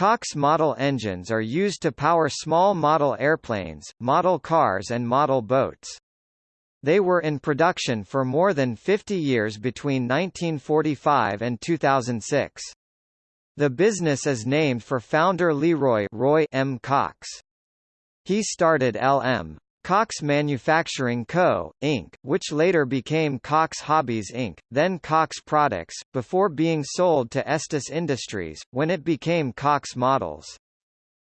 Cox model engines are used to power small model airplanes, model cars and model boats. They were in production for more than 50 years between 1945 and 2006. The business is named for founder Leroy Roy M. Cox. He started L.M. Cox Manufacturing Co., Inc., which later became Cox Hobbies Inc., then Cox Products, before being sold to Estes Industries, when it became Cox Models.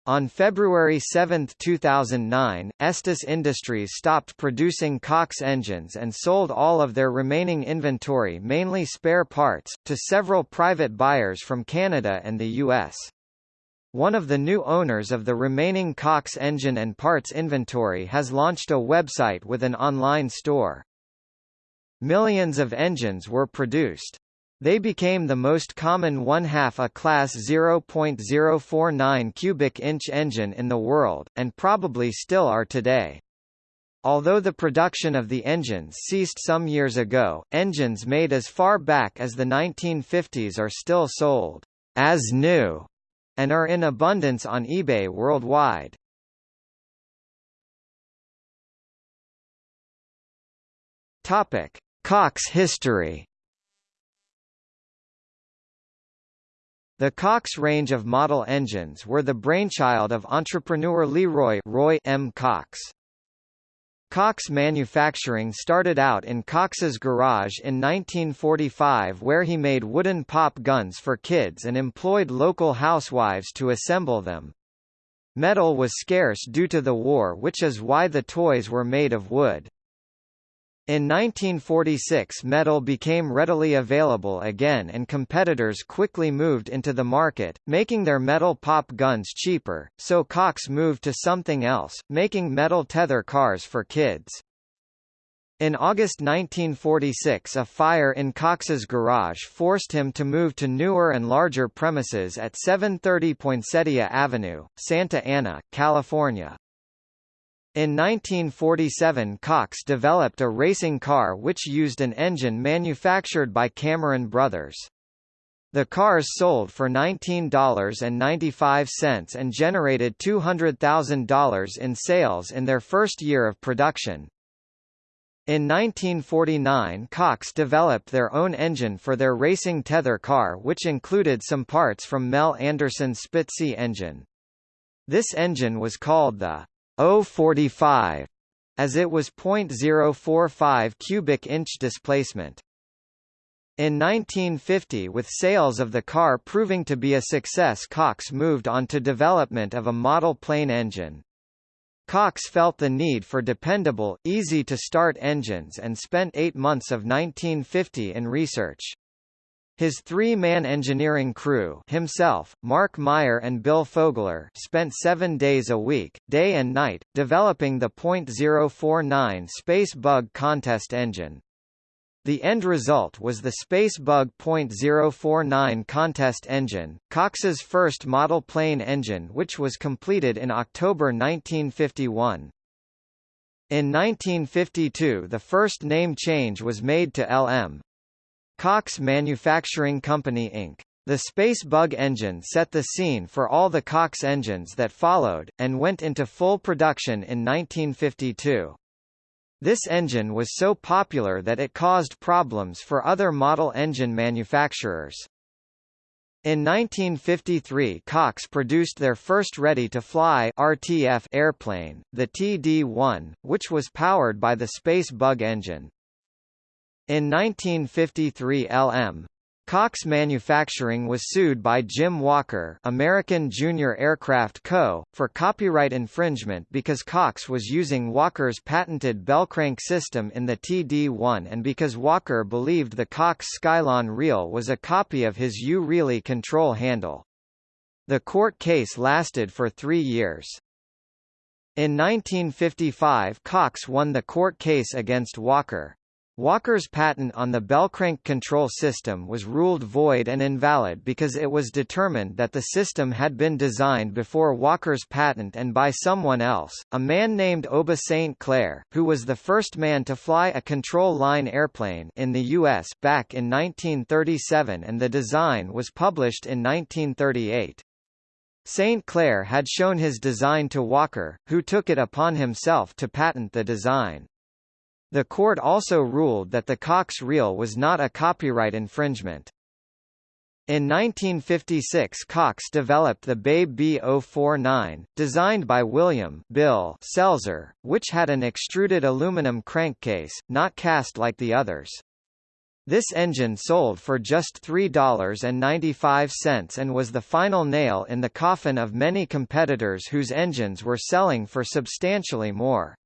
On February 7, 2009, Estes Industries stopped producing Cox engines and sold all of their remaining inventory mainly spare parts, to several private buyers from Canada and the U.S. One of the new owners of the remaining Cox engine and parts inventory has launched a website with an online store. Millions of engines were produced. They became the most common one-half a class 0.049 cubic inch engine in the world, and probably still are today. Although the production of the engines ceased some years ago, engines made as far back as the 1950s are still sold as new and are in abundance on eBay worldwide. Topic: Cox history. The Cox range of model engines were the brainchild of entrepreneur Leroy Roy M. Cox. Cox Manufacturing started out in Cox's garage in 1945 where he made wooden pop guns for kids and employed local housewives to assemble them. Metal was scarce due to the war which is why the toys were made of wood. In 1946 metal became readily available again and competitors quickly moved into the market, making their metal pop guns cheaper, so Cox moved to something else, making metal tether cars for kids. In August 1946 a fire in Cox's garage forced him to move to newer and larger premises at 730 Poinsettia Avenue, Santa Ana, California. In 1947 Cox developed a racing car which used an engine manufactured by Cameron Brothers. The cars sold for $19.95 and generated $200,000 in sales in their first year of production. In 1949 Cox developed their own engine for their racing tether car which included some parts from Mel Anderson's Spitze engine. This engine was called the 045 as it was 0.045 cubic inch displacement. In 1950 with sales of the car proving to be a success Cox moved on to development of a model plane engine. Cox felt the need for dependable, easy-to-start engines and spent eight months of 1950 in research. His three-man engineering crew himself, Mark Meyer and Bill Fogler spent seven days a week, day and night, developing the .049 Space Bug contest engine. The end result was the Spacebug .049 contest engine, Cox's first model plane engine which was completed in October 1951. In 1952 the first name change was made to LM, Cox Manufacturing Company Inc. The Space Bug engine set the scene for all the Cox engines that followed, and went into full production in 1952. This engine was so popular that it caused problems for other model engine manufacturers. In 1953 Cox produced their first ready-to-fly airplane, the TD-1, which was powered by the Space Bug engine. In 1953 LM. Cox Manufacturing was sued by Jim Walker American Junior Aircraft Co., for copyright infringement because Cox was using Walker's patented Bellcrank system in the TD-1 and because Walker believed the Cox Skylon reel was a copy of his U-Reely control handle. The court case lasted for three years. In 1955 Cox won the court case against Walker. Walker's patent on the Bellcrank control system was ruled void and invalid because it was determined that the system had been designed before Walker's patent and by someone else, a man named Oba St. Clair, who was the first man to fly a control line airplane in the U.S. back in 1937 and the design was published in 1938. St. Clair had shown his design to Walker, who took it upon himself to patent the design. The court also ruled that the Cox reel was not a copyright infringement. In 1956 Cox developed the Babe B049, designed by William Bill Selzer, which had an extruded aluminum crankcase, not cast like the others. This engine sold for just $3.95 and was the final nail in the coffin of many competitors whose engines were selling for substantially more.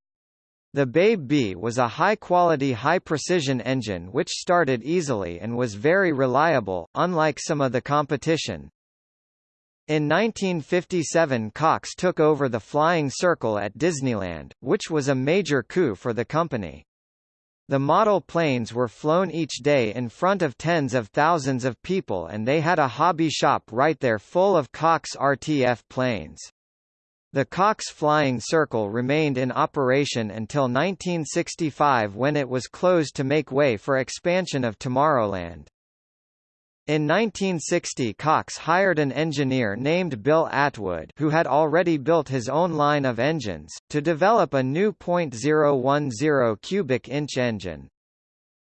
The Babe Bee was a high-quality high-precision engine which started easily and was very reliable, unlike some of the competition. In 1957 Cox took over the Flying Circle at Disneyland, which was a major coup for the company. The model planes were flown each day in front of tens of thousands of people and they had a hobby shop right there full of Cox RTF planes. The Cox Flying Circle remained in operation until 1965 when it was closed to make way for expansion of Tomorrowland. In 1960 Cox hired an engineer named Bill Atwood who had already built his own line of engines, to develop a new .010 cubic inch engine.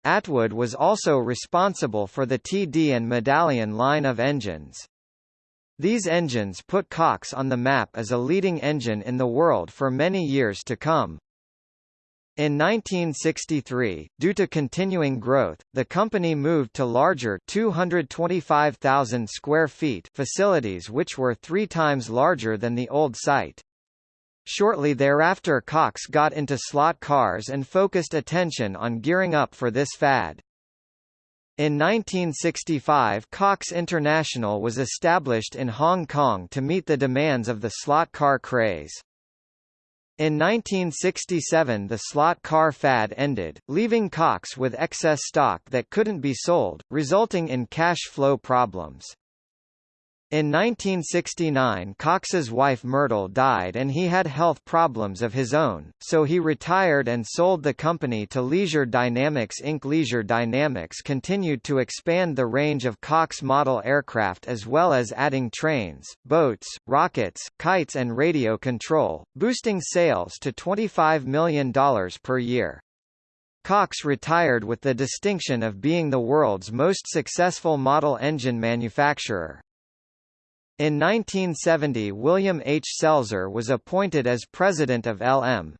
Atwood was also responsible for the TD and Medallion line of engines. These engines put Cox on the map as a leading engine in the world for many years to come. In 1963, due to continuing growth, the company moved to larger 225,000 square feet facilities which were three times larger than the old site. Shortly thereafter Cox got into slot cars and focused attention on gearing up for this fad. In 1965 Cox International was established in Hong Kong to meet the demands of the slot car craze. In 1967 the slot car fad ended, leaving Cox with excess stock that couldn't be sold, resulting in cash flow problems. In 1969 Cox's wife Myrtle died and he had health problems of his own, so he retired and sold the company to Leisure Dynamics Inc. Leisure Dynamics continued to expand the range of Cox model aircraft as well as adding trains, boats, rockets, kites and radio control, boosting sales to $25 million per year. Cox retired with the distinction of being the world's most successful model engine manufacturer. In 1970 William H. Selzer was appointed as president of LM.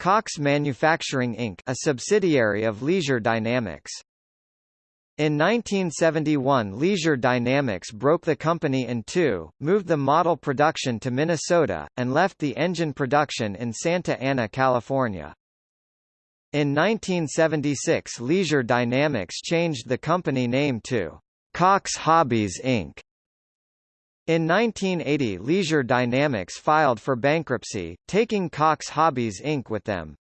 Cox Manufacturing Inc. a subsidiary of Leisure Dynamics. In 1971 Leisure Dynamics broke the company in two, moved the model production to Minnesota, and left the engine production in Santa Ana, California. In 1976 Leisure Dynamics changed the company name to Cox Hobbies Inc. In 1980 Leisure Dynamics filed for bankruptcy, taking Cox Hobbies Inc. with them.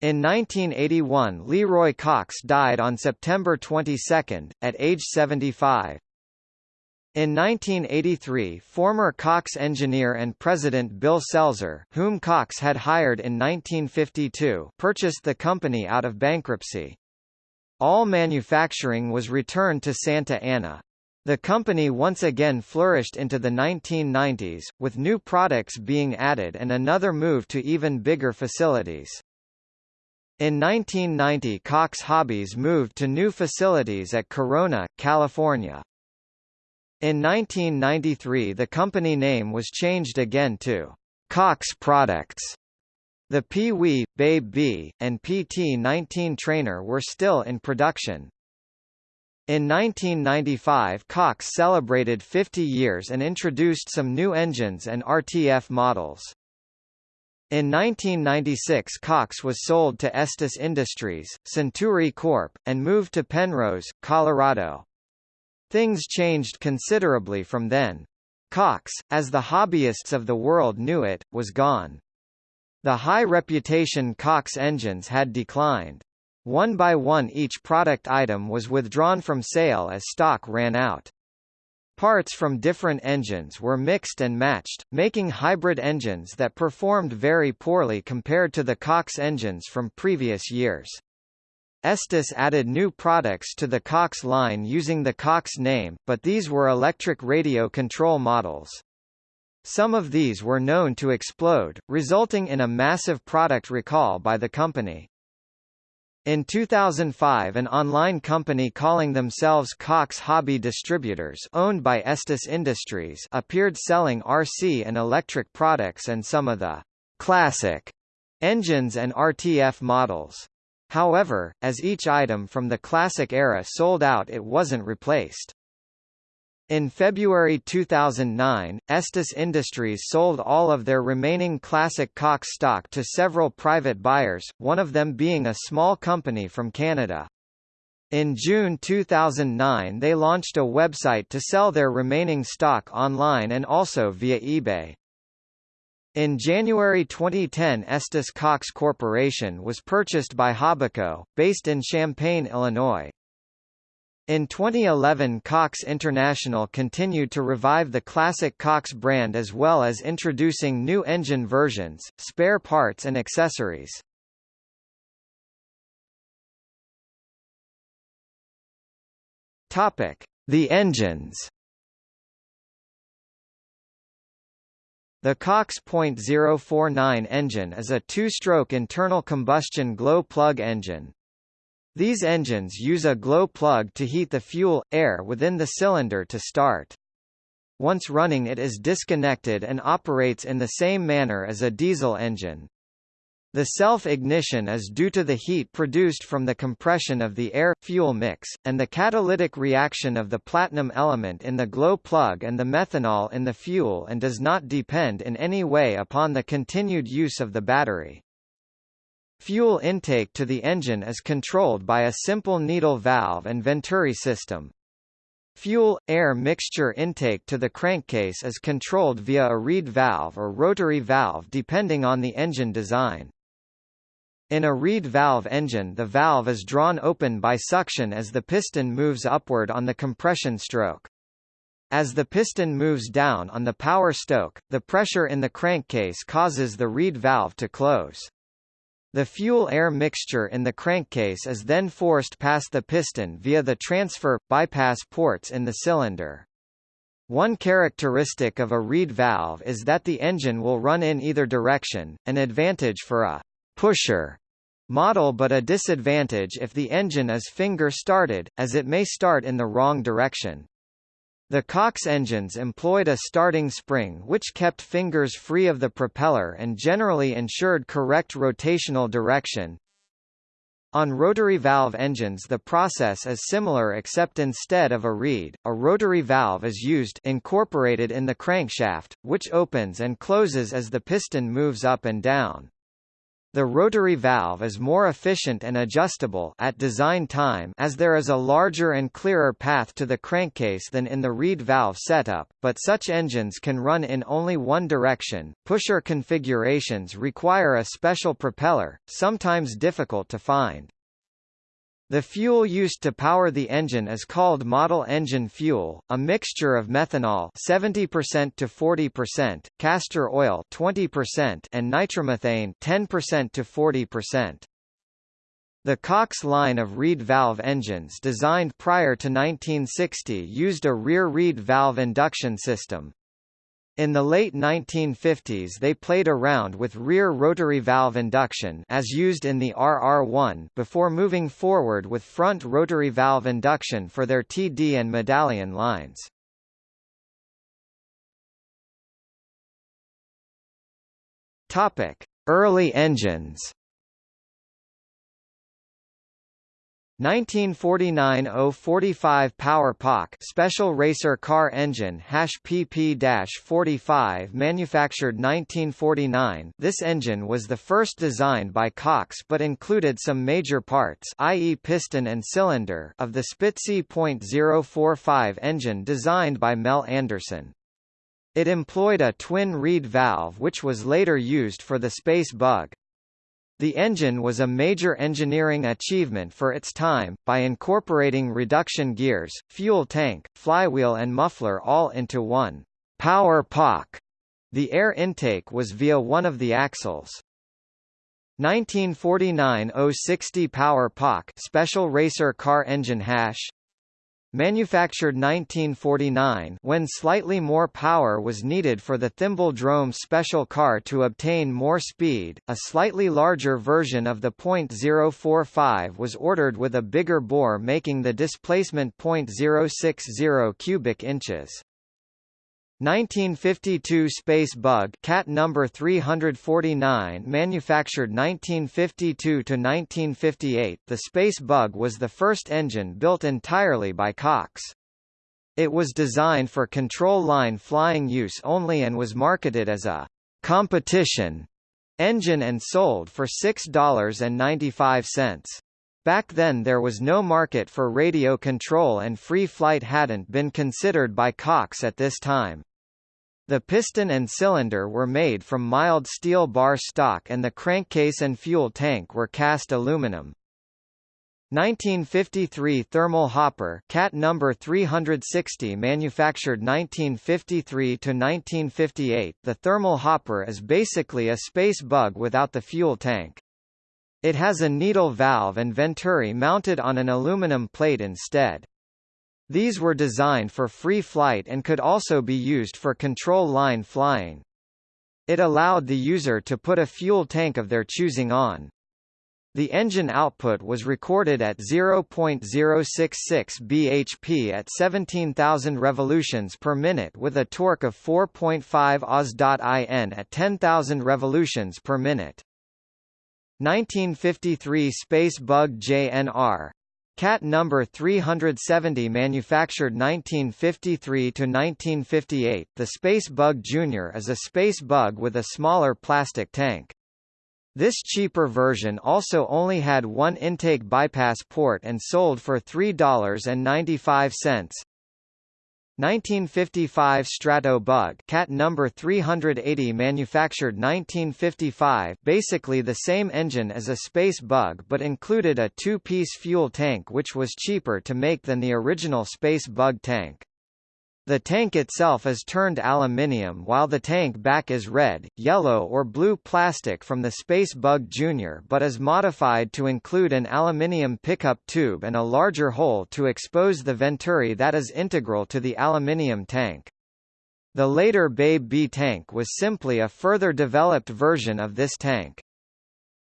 In 1981 Leroy Cox died on September 22, at age 75. In 1983 former Cox engineer and president Bill Selzer whom Cox had hired in 1952 purchased the company out of bankruptcy. All manufacturing was returned to Santa Ana. The company once again flourished into the 1990s, with new products being added and another move to even bigger facilities. In 1990 Cox Hobbies moved to new facilities at Corona, California. In 1993 the company name was changed again to Cox Products. The Pee-wee, Babe Bee, and PT-19 trainer were still in production. In 1995 Cox celebrated 50 years and introduced some new engines and RTF models. In 1996 Cox was sold to Estes Industries, Centuri Corp., and moved to Penrose, Colorado. Things changed considerably from then. Cox, as the hobbyists of the world knew it, was gone. The high reputation Cox engines had declined. One by one each product item was withdrawn from sale as stock ran out. Parts from different engines were mixed and matched, making hybrid engines that performed very poorly compared to the Cox engines from previous years. Estes added new products to the Cox line using the Cox name, but these were electric radio control models. Some of these were known to explode, resulting in a massive product recall by the company. In 2005 an online company calling themselves Cox Hobby Distributors owned by Estes Industries appeared selling RC and electric products and some of the «classic» engines and RTF models. However, as each item from the classic era sold out it wasn't replaced. In February 2009, Estes Industries sold all of their remaining classic Cox stock to several private buyers, one of them being a small company from Canada. In June 2009 they launched a website to sell their remaining stock online and also via eBay. In January 2010 Estes Cox Corporation was purchased by Hobbico, based in Champaign, Illinois. In 2011 Cox International continued to revive the classic Cox brand as well as introducing new engine versions, spare parts and accessories. The engines The Cox .049 engine is a two-stroke internal combustion glow plug engine, these engines use a glow plug to heat the fuel, air within the cylinder to start. Once running it is disconnected and operates in the same manner as a diesel engine. The self-ignition is due to the heat produced from the compression of the air-fuel mix, and the catalytic reaction of the platinum element in the glow plug and the methanol in the fuel and does not depend in any way upon the continued use of the battery. Fuel intake to the engine is controlled by a simple needle valve and venturi system. Fuel-air mixture intake to the crankcase is controlled via a reed valve or rotary valve depending on the engine design. In a reed valve engine the valve is drawn open by suction as the piston moves upward on the compression stroke. As the piston moves down on the power stroke, the pressure in the crankcase causes the reed valve to close. The fuel-air mixture in the crankcase is then forced past the piston via the transfer, bypass ports in the cylinder. One characteristic of a reed valve is that the engine will run in either direction, an advantage for a pusher model but a disadvantage if the engine is finger-started, as it may start in the wrong direction. The Cox engines employed a starting spring which kept fingers free of the propeller and generally ensured correct rotational direction. On rotary valve engines the process is similar except instead of a reed, a rotary valve is used incorporated in the crankshaft, which opens and closes as the piston moves up and down. The rotary valve is more efficient and adjustable at design time as there is a larger and clearer path to the crankcase than in the reed valve setup, but such engines can run in only one direction. Pusher configurations require a special propeller, sometimes difficult to find. The fuel used to power the engine is called model engine fuel, a mixture of methanol 70% to 40%, castor oil 20% and nitromethane 10% to 40%. The Cox line of reed valve engines designed prior to 1960 used a rear reed valve induction system, in the late 1950s they played around with rear rotary valve induction as used in the RR1 before moving forward with front rotary valve induction for their TD and medallion lines. Topic: Early engines 1949-045 Power POC Special Racer Car Engine PP-45 manufactured 1949 This engine was the first designed by Cox but included some major parts i.e. piston and cylinder of the Spitze .045 engine designed by Mel Anderson. It employed a twin reed valve which was later used for the Space Bug. The engine was a major engineering achievement for its time, by incorporating reduction gears, fuel tank, flywheel and muffler all into one power POC. The air intake was via one of the axles. 1949 060 Power POC Special Racer Car Engine Hash manufactured 1949 when slightly more power was needed for the Thimble-Drome special car to obtain more speed. A slightly larger version of the .045 was ordered with a bigger bore making the displacement .060 cubic inches. 1952 Space Bug Cat number 349 manufactured 1952 to 1958 The Space Bug was the first engine built entirely by Cox. It was designed for control line flying use only and was marketed as a competition engine and sold for $6.95. Back then there was no market for radio control and free flight hadn't been considered by Cox at this time. The piston and cylinder were made from mild steel bar stock and the crankcase and fuel tank were cast aluminum. 1953 thermal hopper cat number 360 manufactured 1953 to 1958 the thermal hopper is basically a space bug without the fuel tank it has a needle valve and venturi mounted on an aluminum plate instead. These were designed for free flight and could also be used for control line flying. It allowed the user to put a fuel tank of their choosing on. The engine output was recorded at 0.066 bhp at 17,000 revolutions per minute with a torque of 4.5 Os.in at 10,000 revolutions per minute. 1953 Space Bug JNR Cat number 370 manufactured 1953 to 1958 The Space Bug Junior is a space bug with a smaller plastic tank. This cheaper version also only had one intake bypass port and sold for $3.95. 1955 Strato Bug cat number 380 manufactured 1955 basically the same engine as a Space Bug but included a two-piece fuel tank which was cheaper to make than the original Space Bug tank. The tank itself is turned aluminium while the tank back is red, yellow or blue plastic from the Space Bug Jr. but is modified to include an aluminium pickup tube and a larger hole to expose the venturi that is integral to the aluminium tank. The later Babe Bee tank was simply a further developed version of this tank.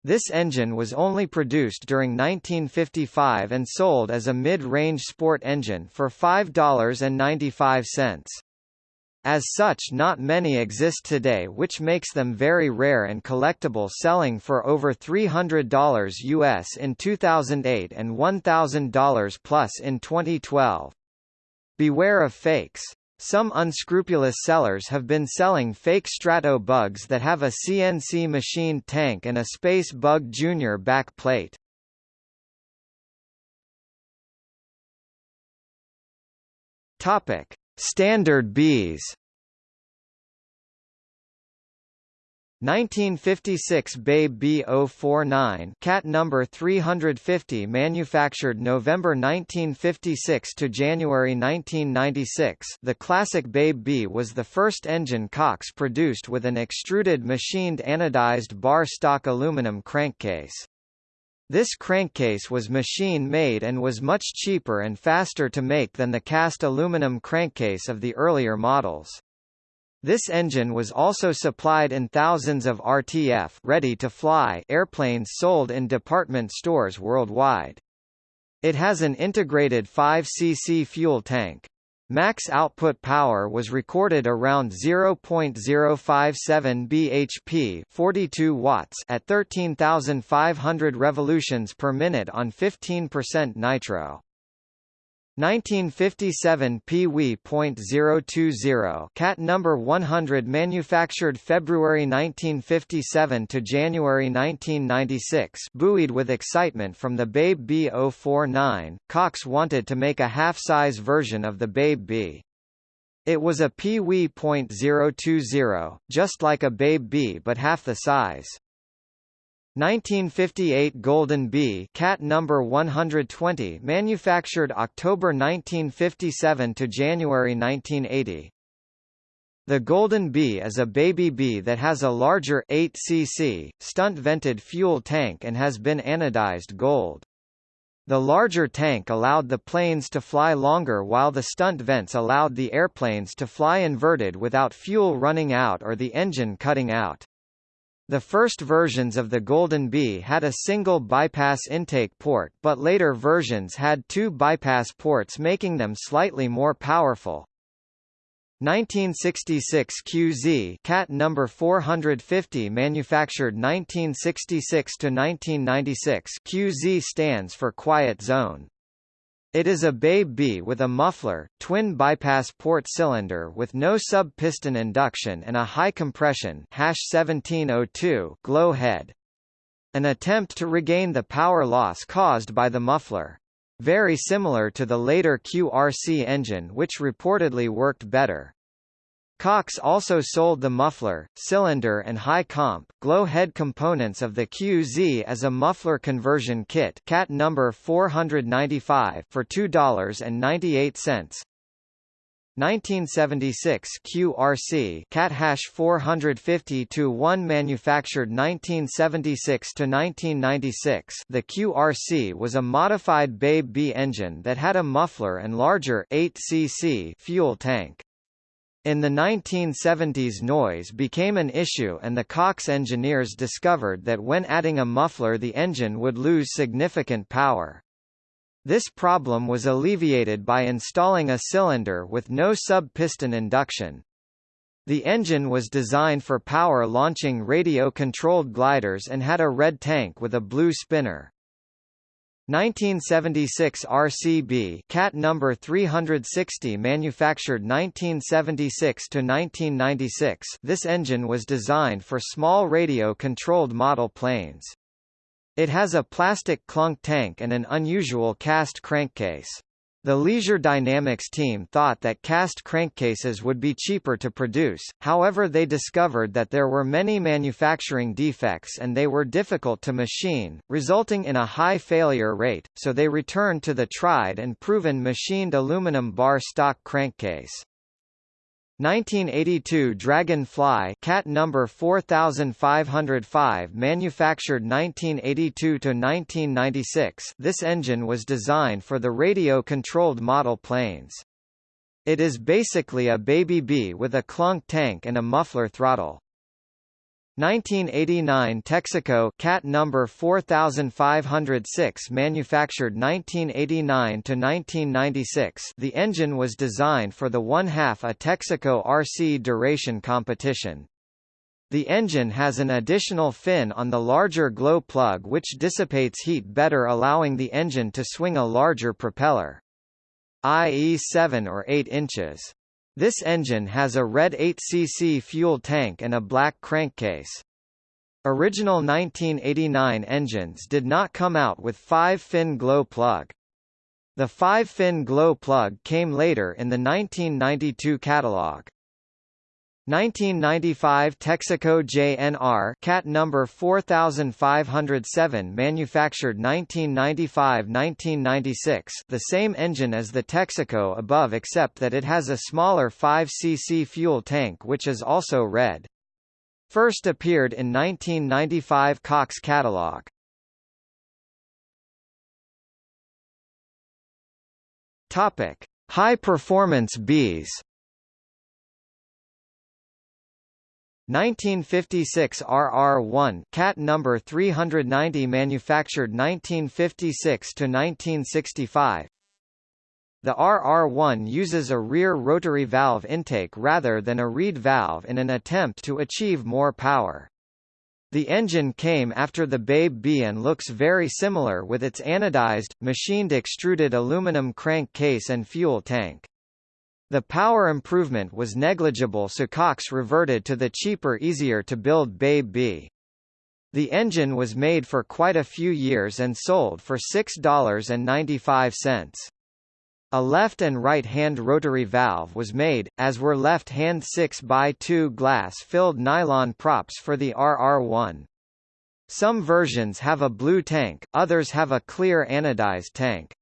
This engine was only produced during 1955 and sold as a mid-range sport engine for $5.95. As such not many exist today which makes them very rare and collectible selling for over $300 US in 2008 and $1,000 plus in 2012. Beware of fakes. Some unscrupulous sellers have been selling fake Strato bugs that have a CNC machined tank and a Space Bug Junior back plate. Topic: Standard Bs 1956 Babe B049 cat number 350 manufactured November 1956 to January 1996 the classic Babe Bee was the first engine Cox produced with an extruded machined anodized bar stock aluminum crankcase. This crankcase was machine-made and was much cheaper and faster to make than the cast aluminum crankcase of the earlier models. This engine was also supplied in thousands of RTF ready-to-fly airplanes sold in department stores worldwide. It has an integrated 5cc fuel tank. Max output power was recorded around 0.057 bhp 42 watts at 13,500 revolutions per minute on 15% nitro. 1957 Pee-wee.020 cat number 100 manufactured February 1957 to January 1996 buoyed with excitement from the Babe B049, Cox wanted to make a half-size version of the Babe Bee. It was a Pee-wee.020, just like a Babe Bee but half the size. 1958 Golden Bee cat number 120 manufactured October 1957 to January 1980 The Golden Bee is a baby bee that has a larger 8 cc stunt vented fuel tank and has been anodized gold The larger tank allowed the planes to fly longer while the stunt vents allowed the airplanes to fly inverted without fuel running out or the engine cutting out. The first versions of the Golden Bee had a single bypass intake port but later versions had two bypass ports making them slightly more powerful. 1966 QZ Cat number 450 manufactured 1966 to 1996 QZ stands for quiet zone it is a Babe Bee with a muffler, twin bypass port cylinder with no sub-piston induction and a high compression 1702 glow head. An attempt to regain the power loss caused by the muffler. Very similar to the later QRC engine which reportedly worked better. Cox also sold the muffler, cylinder and high comp, glow head components of the QZ as a muffler conversion kit cat number 495 for $2.98. 1976 QRC Cat hash 450 to 1 manufactured 1976 to 1996 The QRC was a modified Babe Bee engine that had a muffler and larger 8 cc fuel tank in the 1970s noise became an issue and the Cox engineers discovered that when adding a muffler the engine would lose significant power. This problem was alleviated by installing a cylinder with no sub-piston induction. The engine was designed for power launching radio-controlled gliders and had a red tank with a blue spinner. 1976 RCB Cat number 360 manufactured 1976 to 1996 this engine was designed for small radio-controlled model planes. It has a plastic clunk tank and an unusual cast crankcase. The Leisure Dynamics team thought that cast crankcases would be cheaper to produce, however they discovered that there were many manufacturing defects and they were difficult to machine, resulting in a high failure rate, so they returned to the tried and proven machined aluminum bar stock crankcase. 1982 Dragonfly Cat number 4505 manufactured 1982 to 1996 this engine was designed for the radio-controlled model planes. It is basically a Baby B with a clunk tank and a muffler throttle. 1989 Texaco Cat number 4506 manufactured 1989 to 1996 the engine was designed for the one-half a Texaco RC duration competition. The engine has an additional fin on the larger glow plug which dissipates heat better allowing the engine to swing a larger propeller. i.e. 7 or 8 inches. This engine has a red 8cc fuel tank and a black crankcase. Original 1989 engines did not come out with 5-fin glow plug. The 5-fin glow plug came later in the 1992 catalog. 1995 Texaco JNR Cat number 4507 manufactured 1995-1996 the same engine as the Texaco above except that it has a smaller 5 cc fuel tank which is also red. First appeared in 1995 Cox catalog. Topic: High performance bees 1956 RR1 Cat number 390 manufactured 1956 to 1965 The RR1 uses a rear rotary valve intake rather than a reed valve in an attempt to achieve more power. The engine came after the Babe Bee and looks very similar with its anodized, machined extruded aluminum crank case and fuel tank. The power improvement was negligible so Cox reverted to the cheaper easier-to-build Babe Bee. The engine was made for quite a few years and sold for $6.95. A left and right-hand rotary valve was made, as were left-hand 6x2 glass-filled nylon props for the RR1. Some versions have a blue tank, others have a clear anodized tank.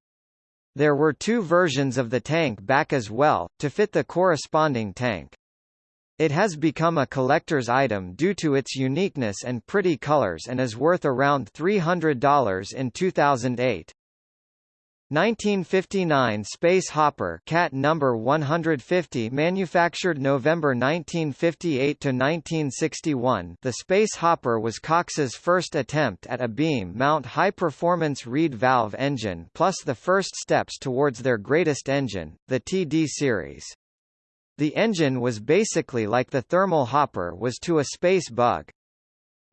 There were two versions of the tank back as well, to fit the corresponding tank. It has become a collector's item due to its uniqueness and pretty colors and is worth around $300 in 2008. 1959 Space Hopper Cat number 150 manufactured November 1958 to 1961 The Space Hopper was Cox's first attempt at a beam mount high-performance reed valve engine plus the first steps towards their greatest engine, the TD series. The engine was basically like the thermal hopper was to a space bug,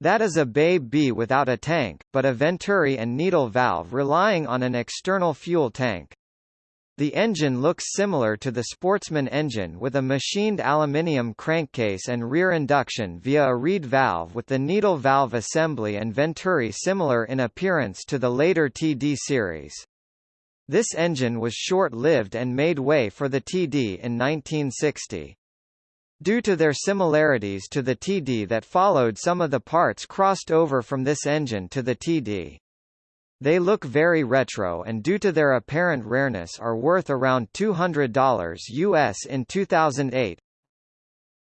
that is a Babe Bee without a tank, but a Venturi and needle valve relying on an external fuel tank. The engine looks similar to the Sportsman engine with a machined aluminium crankcase and rear induction via a reed valve with the needle valve assembly and Venturi similar in appearance to the later TD series. This engine was short-lived and made way for the TD in 1960. Due to their similarities to the TD that followed some of the parts crossed over from this engine to the TD. They look very retro and due to their apparent rareness are worth around $200 US in 2008,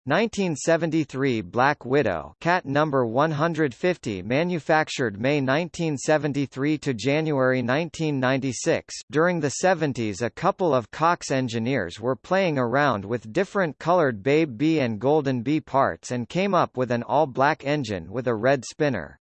1973 Black Widow Cat number 150 manufactured May 1973 to January 1996 During the 70s a couple of Cox engineers were playing around with different colored Babe Bee and Golden Bee parts and came up with an all-black engine with a red spinner.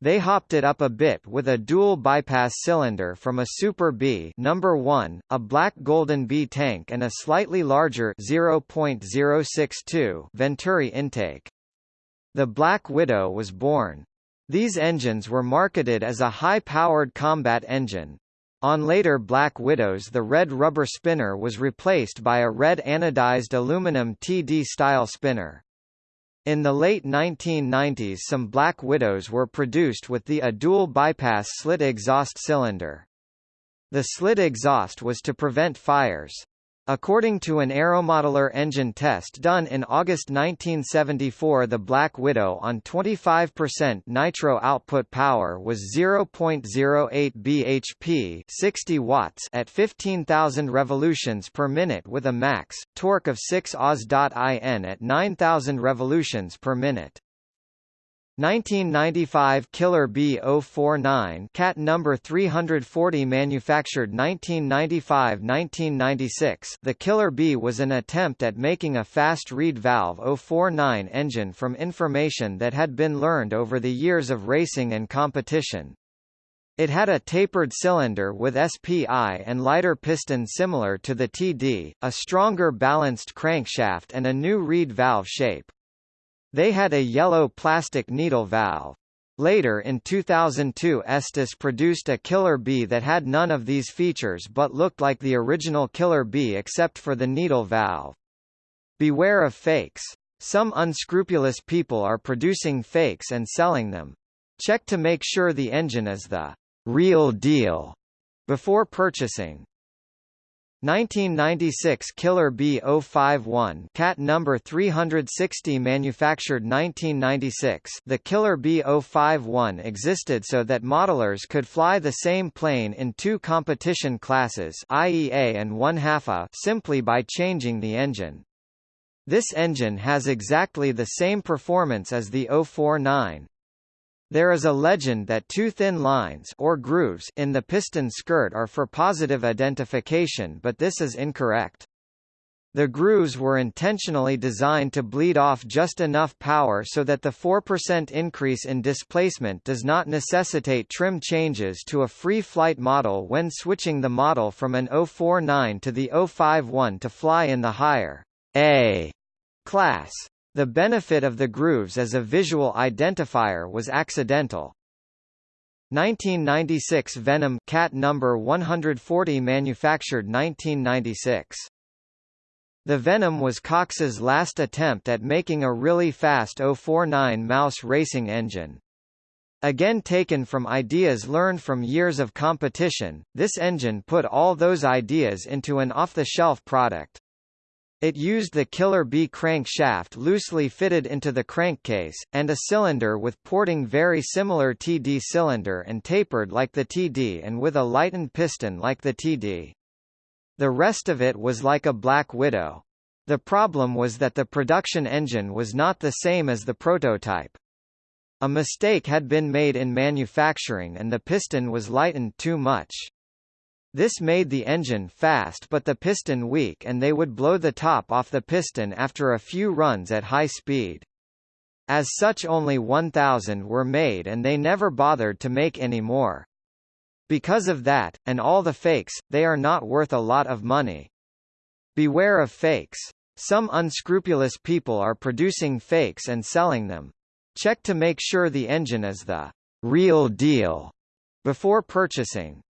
They hopped it up a bit with a dual bypass cylinder from a Super Bee number 1, a black Golden Bee tank and a slightly larger 0.062 Venturi intake. The Black Widow was born. These engines were marketed as a high-powered combat engine. On later Black Widows the red rubber spinner was replaced by a red anodized aluminum TD-style spinner. In the late 1990s some Black Widows were produced with the a dual bypass slit exhaust cylinder. The slit exhaust was to prevent fires. According to an Aeromodeller engine test done in August 1974 the Black Widow on 25% nitro output power was 0.08 bhp 60 watts at 15,000 revolutions per minute with a max, torque of 6 Oz.in at 9,000 revolutions per minute. 1995 Killer B049 Cat number 340 manufactured 1995-1996 The Killer Bee was an attempt at making a fast reed valve 049 engine from information that had been learned over the years of racing and competition. It had a tapered cylinder with SPI and lighter piston similar to the TD, a stronger balanced crankshaft and a new reed valve shape. They had a yellow plastic needle valve. Later in 2002 Estes produced a Killer bee that had none of these features but looked like the original Killer bee except for the needle valve. Beware of fakes. Some unscrupulous people are producing fakes and selling them. Check to make sure the engine is the real deal before purchasing. 1996 Killer B051 Cat number 360 manufactured 1996 The Killer B051 existed so that modelers could fly the same plane in two competition classes IEA and 1 half A simply by changing the engine. This engine has exactly the same performance as the 049, there is a legend that two thin lines or grooves in the piston skirt are for positive identification but this is incorrect. The grooves were intentionally designed to bleed off just enough power so that the 4% increase in displacement does not necessitate trim changes to a free flight model when switching the model from an 049 to the 051 to fly in the higher A class. The benefit of the grooves as a visual identifier was accidental. 1996 Venom Cat number 140 manufactured 1996. The Venom was Cox's last attempt at making a really fast 049 mouse racing engine. Again taken from ideas learned from years of competition, this engine put all those ideas into an off-the-shelf product. It used the Killer Bee crankshaft loosely fitted into the crankcase, and a cylinder with porting very similar TD cylinder and tapered like the TD and with a lightened piston like the TD. The rest of it was like a Black Widow. The problem was that the production engine was not the same as the prototype. A mistake had been made in manufacturing and the piston was lightened too much. This made the engine fast but the piston weak and they would blow the top off the piston after a few runs at high speed. As such only 1,000 were made and they never bothered to make any more. Because of that, and all the fakes, they are not worth a lot of money. Beware of fakes. Some unscrupulous people are producing fakes and selling them. Check to make sure the engine is the real deal before purchasing.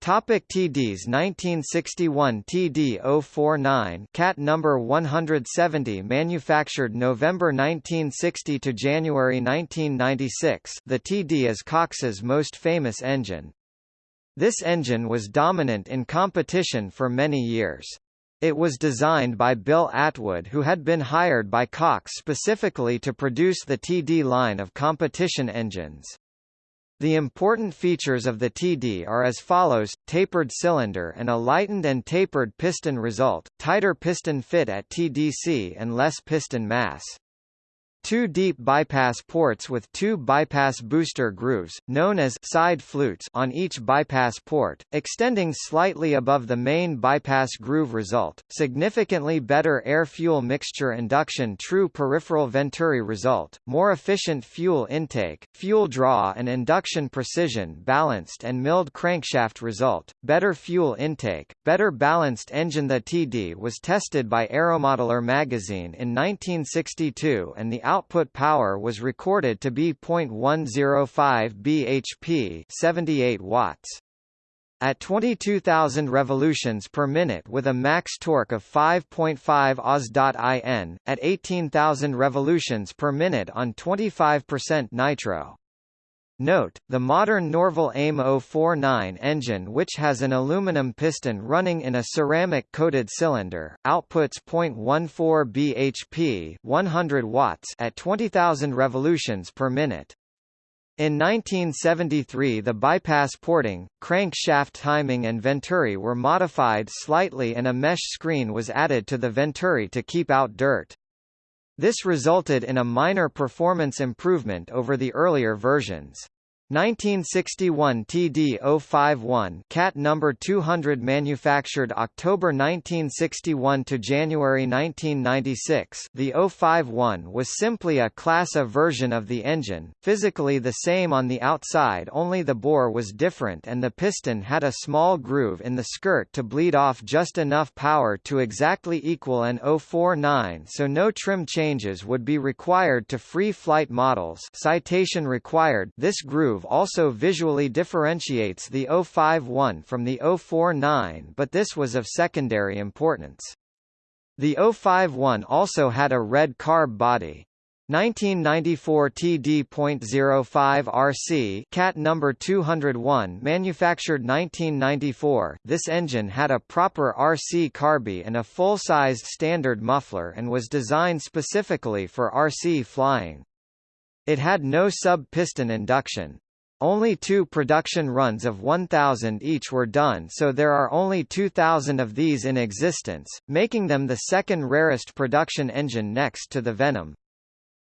Topic TDs 1961 TD049 Cat number 170 manufactured November 1960 to January 1996 the TD is Cox's most famous engine. This engine was dominant in competition for many years. It was designed by Bill Atwood who had been hired by Cox specifically to produce the TD line of competition engines. The important features of the TD are as follows, tapered cylinder and a lightened and tapered piston result, tighter piston fit at TDC and less piston mass. Two deep bypass ports with two bypass booster grooves, known as side flutes on each bypass port, extending slightly above the main bypass groove result, significantly better air-fuel mixture induction true peripheral venturi result, more efficient fuel intake, fuel draw and induction precision balanced and milled crankshaft result, better fuel intake, better balanced engine. The TD was tested by Aeromodeller magazine in 1962 and the output power was recorded to be 0.105 bhp 78 watts. At 22,000 revolutions per minute with a max torque of 5.5 Os.in, at 18,000 revolutions per minute on 25% nitro. Note, the modern Norvel AIM 049 engine which has an aluminum piston running in a ceramic-coated cylinder, outputs 0.14 bhp 100 watts at 20,000 revolutions per minute. In 1973 the bypass porting, crankshaft timing and venturi were modified slightly and a mesh screen was added to the venturi to keep out dirt. This resulted in a minor performance improvement over the earlier versions. 1961 TD051 Cat number 200 manufactured October 1961 to January 1996 the 051 was simply a class A version of the engine, physically the same on the outside only the bore was different and the piston had a small groove in the skirt to bleed off just enough power to exactly equal an 049 so no trim changes would be required to free flight models. Citation required. This groove groove also visually differentiates the 051 from the 049 but this was of secondary importance. The 051 also had a red carb body. 1994 TD.05 RC Cat number 201 manufactured 1994 this engine had a proper RC carby and a full-sized standard muffler and was designed specifically for RC flying. It had no sub-piston induction. Only two production runs of 1,000 each were done so there are only 2,000 of these in existence, making them the second rarest production engine next to the Venom.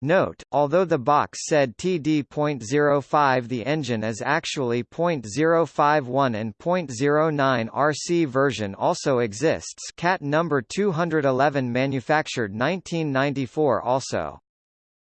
Note, although the box said TD.05 the engine is actually .051 and .09 RC version also exists Cat number 211 manufactured 1994 also.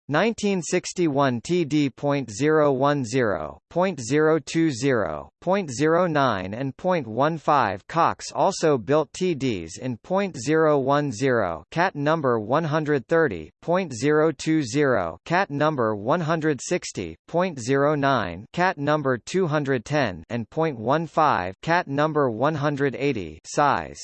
1961 TD.010, .020, .09 and .15 Cox also built TDs in .010 cat number 130, .020 cat number 160, .09 cat number 210 and .15 cat number 180 size.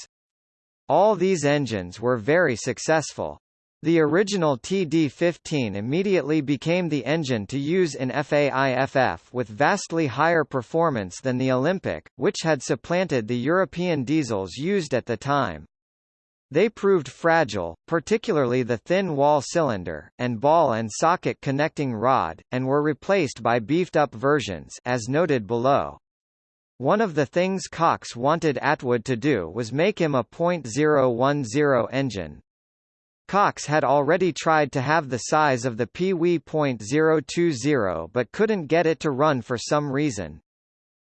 All these engines were very successful. The original TD-15 immediately became the engine to use in FAIFF with vastly higher performance than the Olympic, which had supplanted the European diesels used at the time. They proved fragile, particularly the thin wall cylinder, and ball and socket connecting rod, and were replaced by beefed-up versions as noted below. One of the things Cox wanted Atwood to do was make him a .010 engine. Cox had already tried to have the size of the Pee Wee .020 but couldn't get it to run for some reason.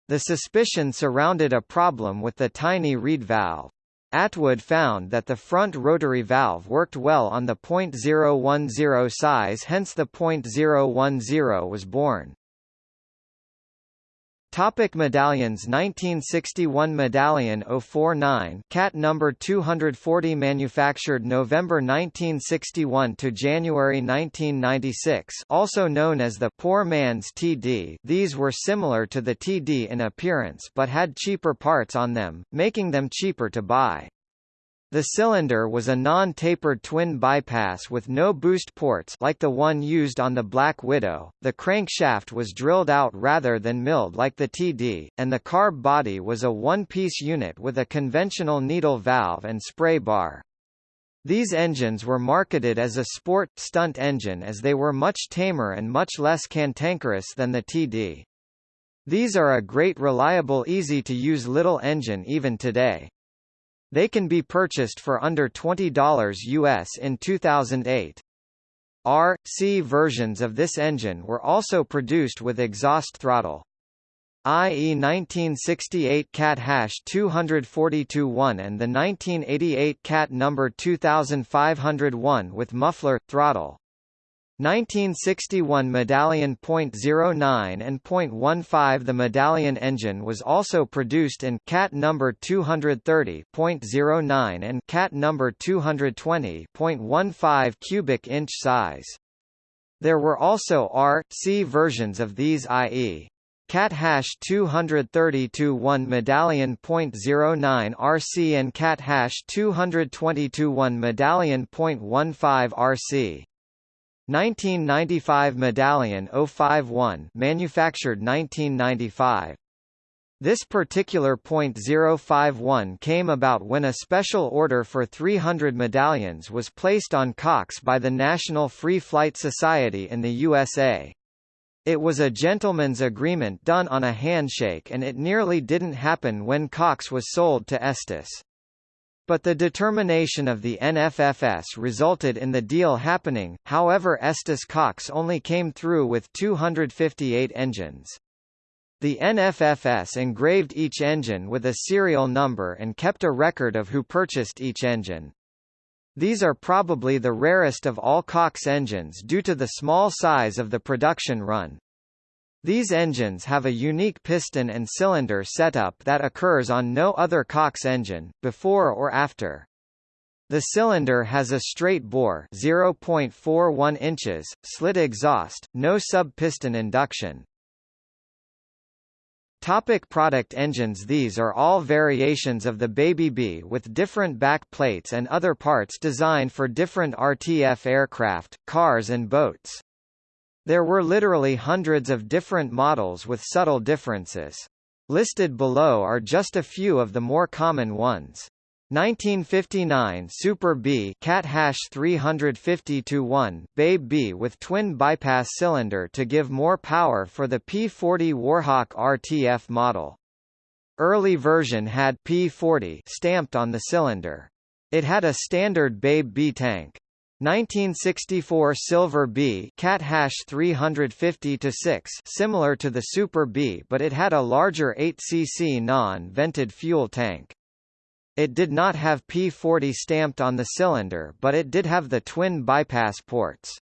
The suspicion surrounded a problem with the tiny reed valve. Atwood found that the front rotary valve worked well on the .010 size hence the .010 was born. Topic medallions 1961 Medallion 049 Cat number 240 manufactured November 1961 to January 1996 also known as the poor man's TD these were similar to the TD in appearance but had cheaper parts on them, making them cheaper to buy. The cylinder was a non-tapered twin bypass with no boost ports like the one used on the Black Widow, the crankshaft was drilled out rather than milled like the TD, and the carb body was a one-piece unit with a conventional needle valve and spray bar. These engines were marketed as a sport, stunt engine as they were much tamer and much less cantankerous than the TD. These are a great reliable easy-to-use little engine even today. They can be purchased for under $20 US in 2008. R, C versions of this engine were also produced with exhaust throttle. i.e. 1968 Cat Hash 242-1 and the 1988 Cat number 2501 with muffler, throttle. 1961 Medallion .09 and .15 The Medallion engine was also produced in Cat number 230.09 and Cat number 220.15 cubic inch size. There were also R, C versions of these i.e. Cat hash 230-1 medallion .09 RC and Cat hash 222-1 medallion .15 RC. 1995 Medallion 051 manufactured 1995. This particular .051 came about when a special order for 300 medallions was placed on Cox by the National Free Flight Society in the USA. It was a gentleman's agreement done on a handshake and it nearly didn't happen when Cox was sold to Estes. But the determination of the NFFS resulted in the deal happening, however Estes Cox only came through with 258 engines. The NFFS engraved each engine with a serial number and kept a record of who purchased each engine. These are probably the rarest of all Cox engines due to the small size of the production run. These engines have a unique piston and cylinder setup that occurs on no other Cox engine, before or after. The cylinder has a straight bore 0.41 inches, slit exhaust, no sub-piston induction. Topic product engines These are all variations of the Baby B with different back plates and other parts designed for different RTF aircraft, cars and boats. There were literally hundreds of different models with subtle differences. Listed below are just a few of the more common ones. 1959 Super Bee Cat Hash 350-1 Babe Bee with twin bypass cylinder to give more power for the P40 Warhawk RTF model. Early version had P40 stamped on the cylinder. It had a standard Babe Bee tank. 1964 Silver Bee Cat Hash 350 to 6 similar to the Super Bee but it had a larger 8cc non-vented fuel tank. It did not have P40 stamped on the cylinder but it did have the twin bypass ports.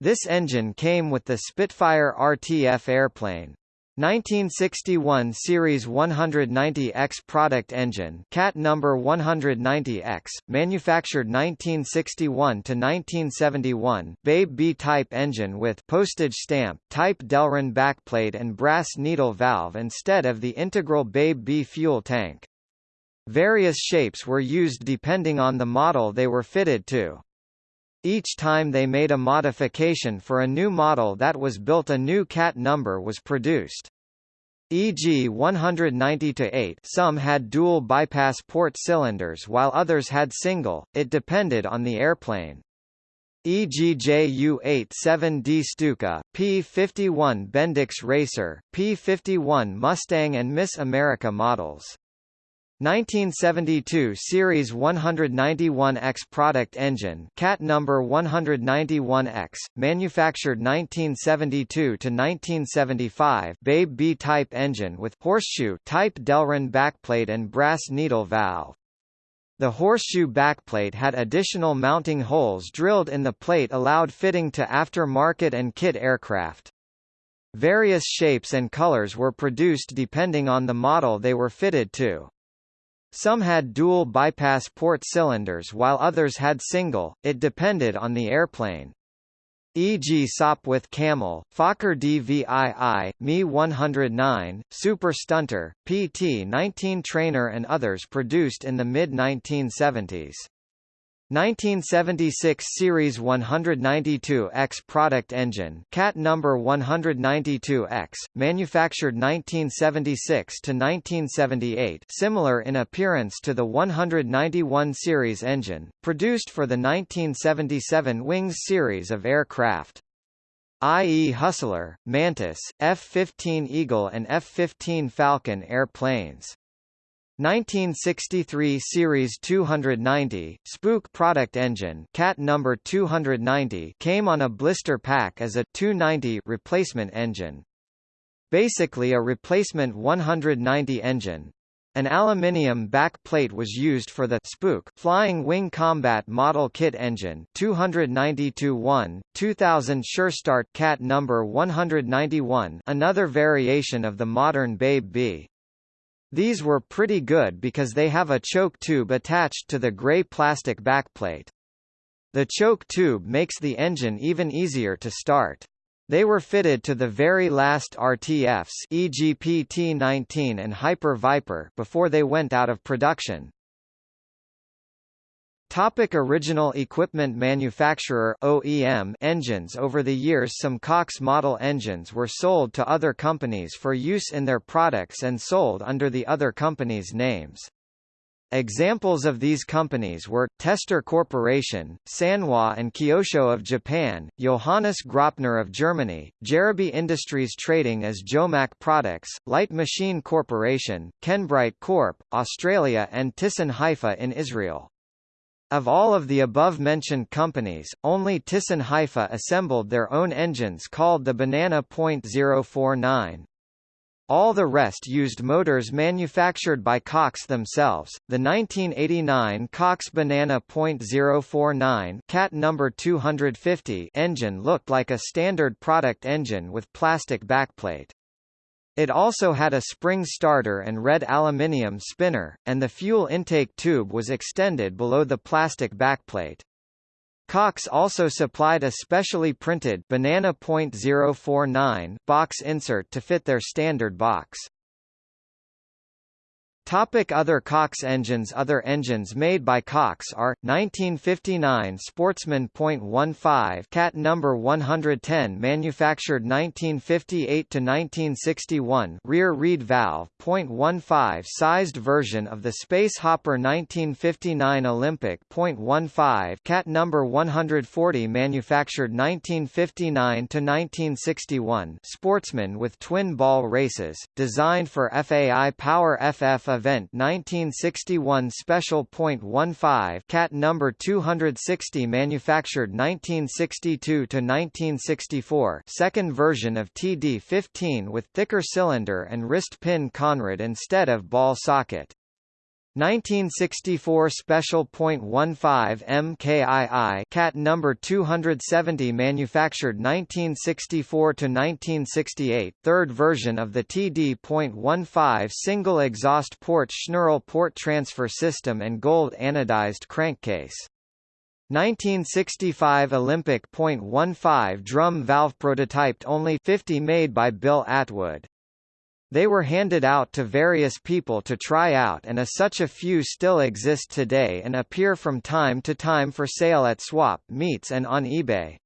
This engine came with the Spitfire RTF airplane. 1961 Series 190X product engine Cat number 190X, manufactured 1961 to 1971, Babe Bee type engine with postage stamp type Delrin backplate and brass needle valve instead of the integral Babe Bee fuel tank. Various shapes were used depending on the model they were fitted to. Each time they made a modification for a new model that was built a new cat number was produced. E.g. 190-8 some had dual bypass port cylinders while others had single, it depended on the airplane. E.g. Ju-87D Stuka, P-51 Bendix Racer, P-51 Mustang and Miss America models. 1972 Series 191X product engine Cat number 191X, manufactured 1972 to 1975 Babe Bee type engine with horseshoe type Delrin backplate and brass needle valve. The horseshoe backplate had additional mounting holes drilled in the plate allowed fitting to after-market and kit aircraft. Various shapes and colors were produced depending on the model they were fitted to. Some had dual bypass port cylinders while others had single, it depended on the airplane. E.g. Sopwith Camel, Fokker DVII, Me 109, Super Stunter, PT-19 Trainer and others produced in the mid-1970s. 1976 Series 192X product engine Cat number 192X, manufactured 1976 to 1978 similar in appearance to the 191 series engine, produced for the 1977 Wings series of aircraft i.e. Hustler, Mantis, F-15 Eagle and F-15 Falcon airplanes. 1963 Series 290, Spook product engine Cat number 290 came on a blister pack as a 290 replacement engine. Basically a replacement 190 engine. An aluminium back plate was used for the Spook Flying Wing Combat Model Kit engine 292-1, 2000 SureStart Cat number 191 another variation of the modern Babe Bee. These were pretty good because they have a choke tube attached to the gray plastic backplate. The choke tube makes the engine even easier to start. They were fitted to the very last RTFs e.g. PT-19 and Hyper Viper before they went out of production. Topic original equipment manufacturer OEM engines Over the years some Cox model engines were sold to other companies for use in their products and sold under the other companies' names. Examples of these companies were, Testor Corporation, Sanwa and Kyosho of Japan, Johannes Graupner of Germany, Jerobee Industries trading as Jomac Products, Light Machine Corporation, Kenbright Corp., Australia and Thyssen Haifa in Israel. Of all of the above-mentioned companies, only Thyssen Haifa assembled their own engines called the Banana .049. All the rest used motors manufactured by Cox themselves. The 1989 Cox Banana .049 Cat number 250 engine looked like a standard product engine with plastic backplate. It also had a spring starter and red aluminium spinner, and the fuel intake tube was extended below the plastic backplate. Cox also supplied a specially printed Banana .049 box insert to fit their standard box. Topic other Cox engines Other engines made by Cox are, 1959 Sportsman .15 Cat number 110 manufactured 1958–1961 rear reed valve .15 sized version of the Space Hopper 1959 Olympic .15 Cat number 140 manufactured 1959–1961 Sportsman with twin ball races, designed for FAI Power FF event 1961 Special .15 Cat number 260 manufactured 1962 to 1964 second version of TD15 with thicker cylinder and wrist pin conrod instead of ball socket 1964 Special .15 MKII Cat number 270 manufactured 1964 to 1968 third version of the TD.15 single exhaust port Schnurl port transfer system and gold anodized crankcase. 1965 Olympic .15 drum valve prototyped only 50 made by Bill Atwood they were handed out to various people to try out and as such a few still exist today and appear from time to time for sale at swap meets and on eBay.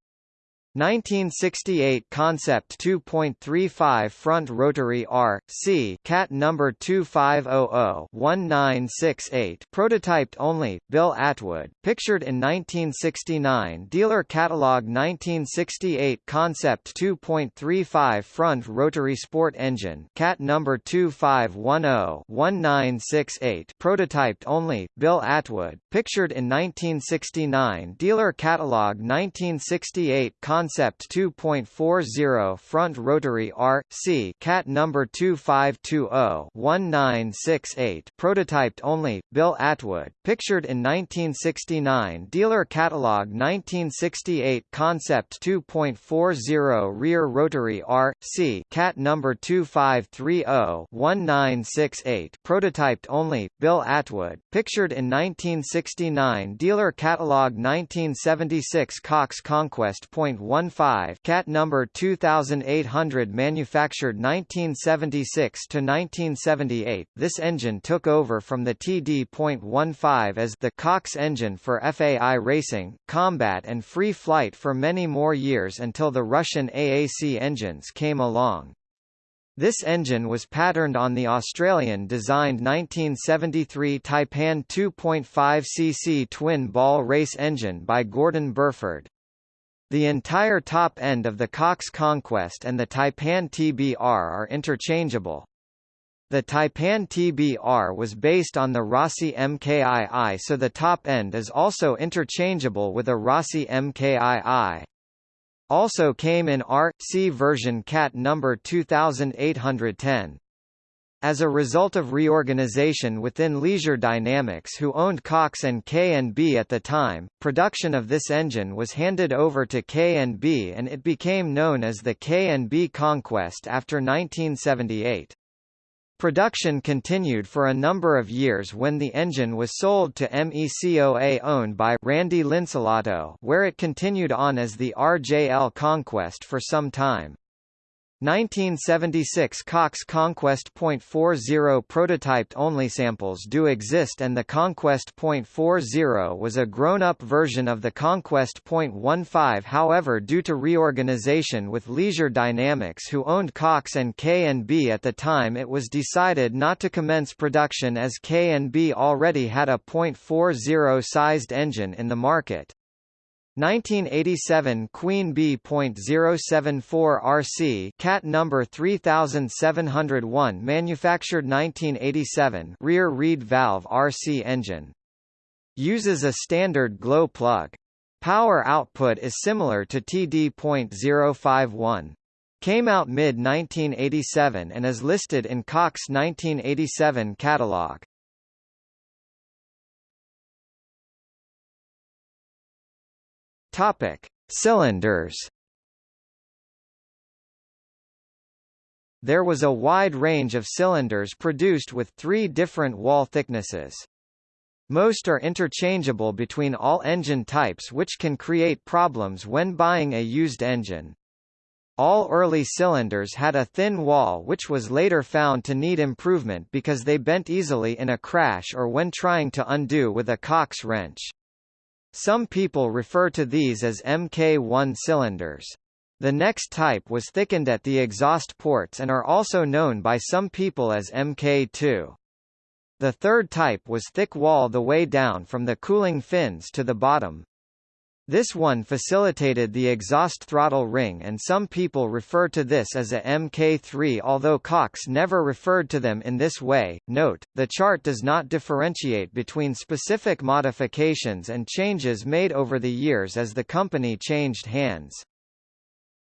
1968 Concept 2.35 Front Rotary R. C. Cat number 2500-1968 Prototyped only, Bill Atwood, pictured in 1969 Dealer Catalog 1968 Concept 2.35 Front Rotary Sport Engine Cat number 2510-1968 Prototyped only, Bill Atwood, pictured in 1969 Dealer Catalog 1968 Concept Concept 2.40 Front Rotary R. C. Cat number 2520-1968 Prototyped only, Bill Atwood, pictured in 1969 Dealer Catalog 1968 Concept 2.40 Rear Rotary R. C. Cat number 2530-1968 Prototyped only, Bill Atwood, pictured in 1969 Dealer Catalog 1976 Cox Conquest. 15 Cat number 2800 manufactured 1976 to 1978. This engine took over from the TD.15 as the Cox engine for FAI racing, combat and free flight for many more years until the Russian AAC engines came along. This engine was patterned on the Australian-designed 1973 Taipan 2.5cc twin-ball race engine by Gordon Burford. The entire top end of the Cox Conquest and the Taipan TBR are interchangeable. The Taipan TBR was based on the Rossi MKII so the top end is also interchangeable with a Rossi MKII. Also came in R.C version CAT number 2810. As a result of reorganization within Leisure Dynamics who owned Cox and K&B at the time, production of this engine was handed over to K&B and it became known as the K&B Conquest after 1978. Production continued for a number of years when the engine was sold to MECOA owned by Randy Linsalato where it continued on as the RJL Conquest for some time. 1976 Cox Conquest .40 prototyped only samples do exist and the Conquest .40 was a grown-up version of the Conquest .15 however due to reorganization with Leisure Dynamics who owned Cox and K&B at the time it was decided not to commence production as K&B already had a .40 sized engine in the market. 1987 Queen Bee.074 RC Cat number 3701 manufactured 1987 rear reed valve RC engine. Uses a standard glow plug. Power output is similar to TD.051 came out mid 1987 and is listed in Cox 1987 catalog Topic: Cylinders. There was a wide range of cylinders produced with three different wall thicknesses. Most are interchangeable between all engine types which can create problems when buying a used engine. All early cylinders had a thin wall which was later found to need improvement because they bent easily in a crash or when trying to undo with a Cox wrench. Some people refer to these as Mk1 cylinders. The next type was thickened at the exhaust ports and are also known by some people as Mk2. The third type was thick wall the way down from the cooling fins to the bottom. This one facilitated the exhaust throttle ring and some people refer to this as a Mk3 although Cox never referred to them in this way. Note, the chart does not differentiate between specific modifications and changes made over the years as the company changed hands.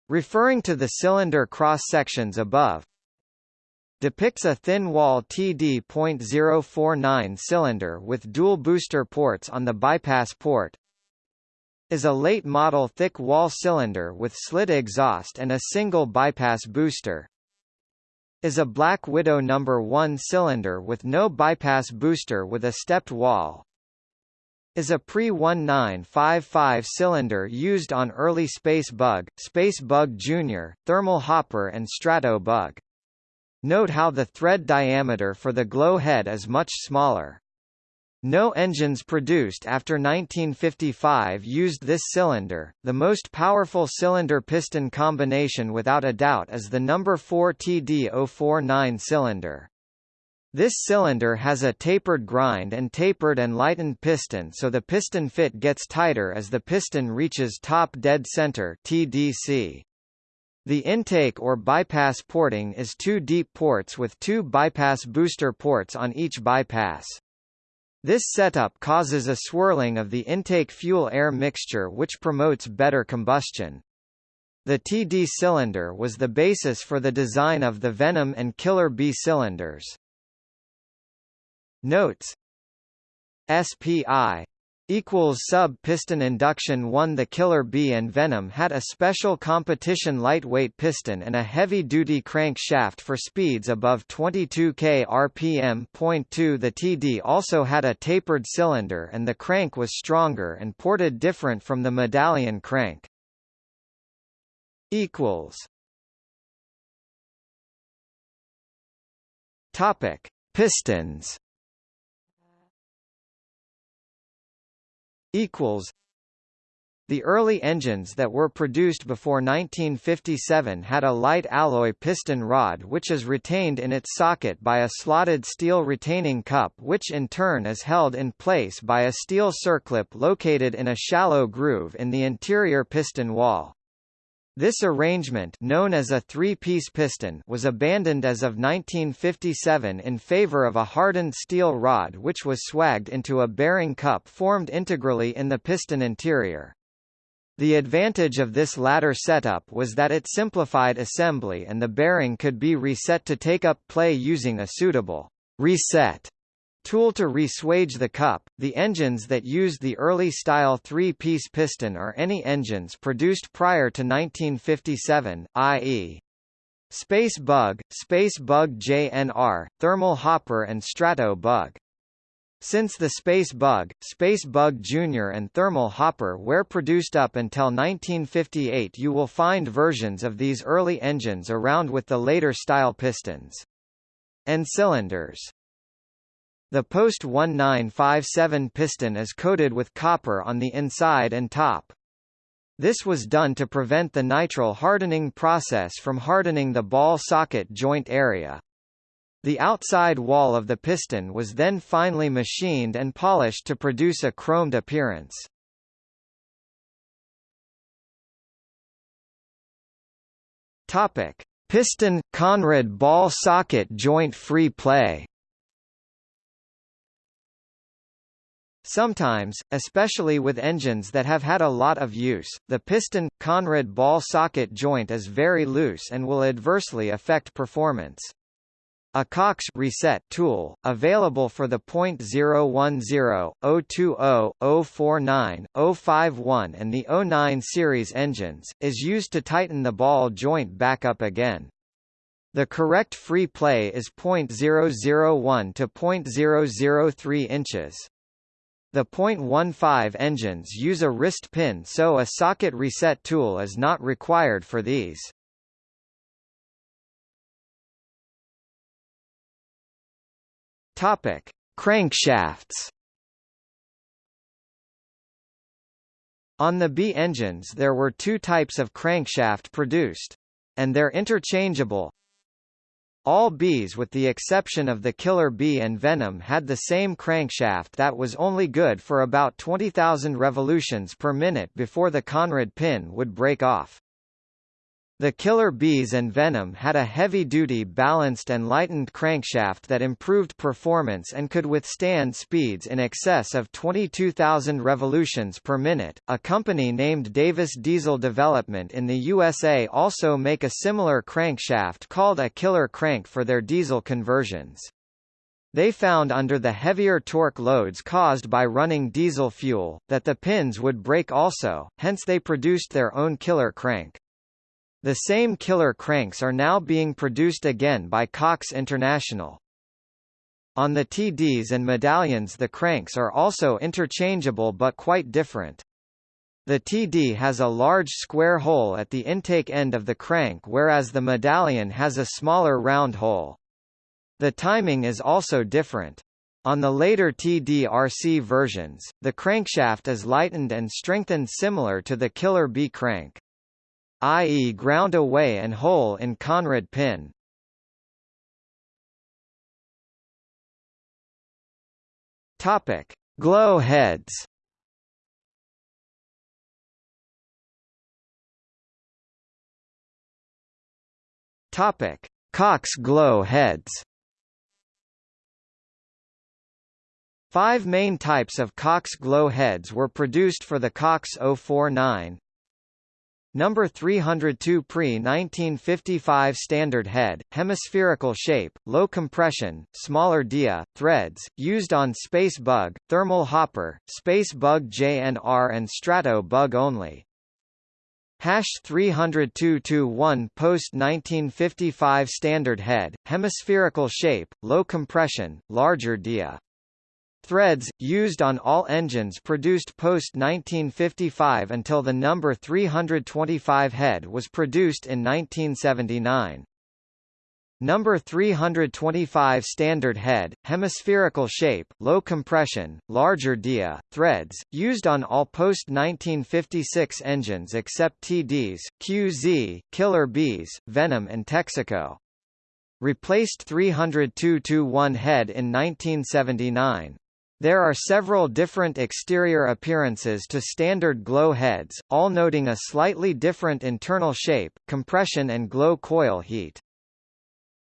Referring to the cylinder cross-sections above, depicts a thin wall TD.049 cylinder with dual booster ports on the bypass port, is a late model thick wall cylinder with slit exhaust and a single bypass booster. Is a Black Widow number 1 cylinder with no bypass booster with a stepped wall. Is a pre-1955 cylinder used on early Space Bug, Space Bug Jr., Thermal Hopper and Strato Bug. Note how the thread diameter for the glow head is much smaller. No engines produced after 1955 used this cylinder. The most powerful cylinder-piston combination without a doubt is the number 4 TD049 cylinder. This cylinder has a tapered grind and tapered and lightened piston so the piston fit gets tighter as the piston reaches top dead center TDC. The intake or bypass porting is two deep ports with two bypass booster ports on each bypass. This setup causes a swirling of the intake fuel-air mixture which promotes better combustion. The TD cylinder was the basis for the design of the Venom and Killer Bee cylinders. Notes SPI equals sub piston induction 1 The Killer Bee and Venom had a special competition lightweight piston and a heavy-duty crank shaft for speeds above 22 k rpm. Point 2 The TD also had a tapered cylinder and the crank was stronger and ported different from the medallion crank. equals. Topic: Pistons equals the early engines that were produced before 1957 had a light alloy piston rod which is retained in its socket by a slotted steel retaining cup which in turn is held in place by a steel circlip located in a shallow groove in the interior piston wall. This arrangement known as a three-piece piston was abandoned as of 1957 in favor of a hardened steel rod which was swagged into a bearing cup formed integrally in the piston interior. The advantage of this latter setup was that it simplified assembly and the bearing could be reset to take up play using a suitable reset Tool to re-swage the cup. The engines that used the early style three-piece piston are any engines produced prior to 1957, i.e. Space Bug, Space Bug JNR, Thermal Hopper and Strato Bug. Since the Space Bug, Space Bug Jr. and Thermal Hopper were produced up until 1958 you will find versions of these early engines around with the later style pistons. And cylinders. The post-1957 piston is coated with copper on the inside and top. This was done to prevent the nitride hardening process from hardening the ball socket joint area. The outside wall of the piston was then finely machined and polished to produce a chromed appearance. Topic: Piston conrod ball socket joint free play. Sometimes, especially with engines that have had a lot of use, the piston conrod ball socket joint is very loose and will adversely affect performance. A Cox reset tool, available for the .010, 020, 049, 051 and the 09 series engines, is used to tighten the ball joint back up again. The correct free play is .001 to .003 inches. The .15 engines use a wrist pin so a socket reset tool is not required for these. Topic: Crankshafts. On the B engines there were two types of crankshaft produced. And they're interchangeable, all bees with the exception of the Killer bee and Venom had the same crankshaft that was only good for about 20,000 revolutions per minute before the conrod pin would break off. The Killer Bees and Venom had a heavy-duty balanced and lightened crankshaft that improved performance and could withstand speeds in excess of 22,000 revolutions per minute. A company named Davis Diesel Development in the USA also make a similar crankshaft called a killer crank for their diesel conversions. They found under the heavier torque loads caused by running diesel fuel, that the pins would break also, hence they produced their own killer crank. The same killer cranks are now being produced again by Cox International. On the TDs and medallions the cranks are also interchangeable but quite different. The TD has a large square hole at the intake end of the crank whereas the medallion has a smaller round hole. The timing is also different. On the later TD-RC versions, the crankshaft is lightened and strengthened similar to the Killer Bee crank. i.e. ground away and hole in conrod pin. Topic: Glow heads. Topic: Cox glow heads. Five main types of Cox glow heads were produced for the Cox 049, Number 302 pre-1955 standard head, hemispherical shape, low compression, smaller dia, threads, used on Space Bug, Thermal Hopper, Space Bug JNR and Strato Bug only. Hash 302-1 post-1955 standard head, hemispherical shape, low compression, larger dia. Threads, used on all engines produced post-1955 until the number 325 head was produced in 1979. Number 325 standard head, hemispherical shape, low compression, larger dia, threads, used on all post-1956 engines except TDs, QZ, Killer Bees, Venom and Texaco. Replaced 302-1 head in 1979. There are several different exterior appearances to standard glow heads, all noting a slightly different internal shape, compression and glow coil heat.